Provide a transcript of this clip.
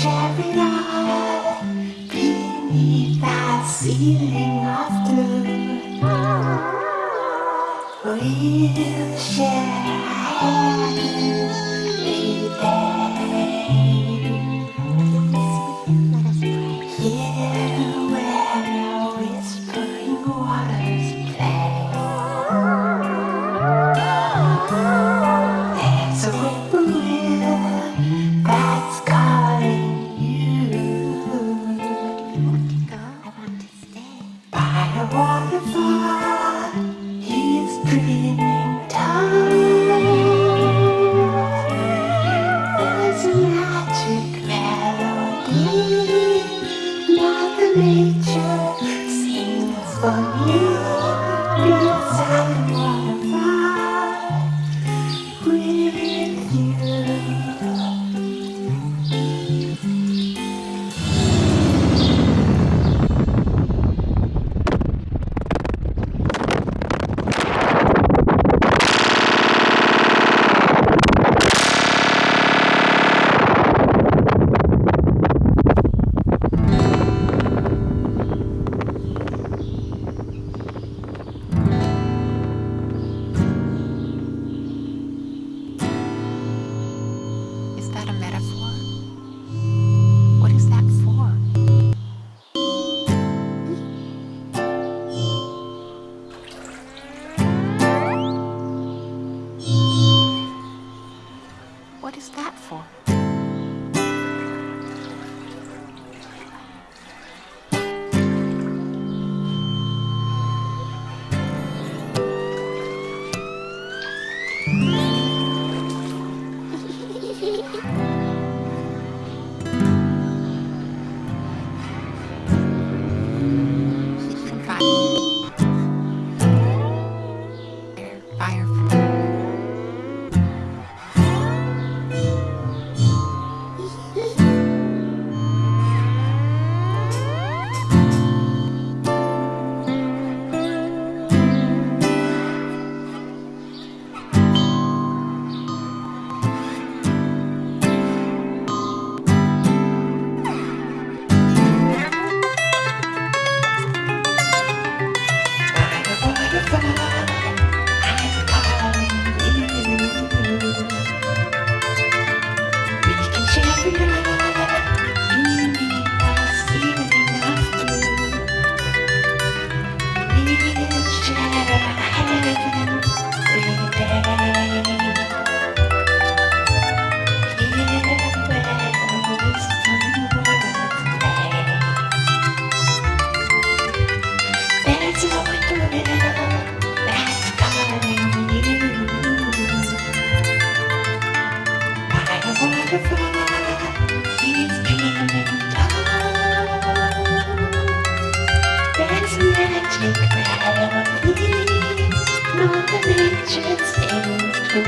cherry beneath that ceiling of blue. We'll share a happy day. nature sings for you, beautiful. is that for? Not the nature's things to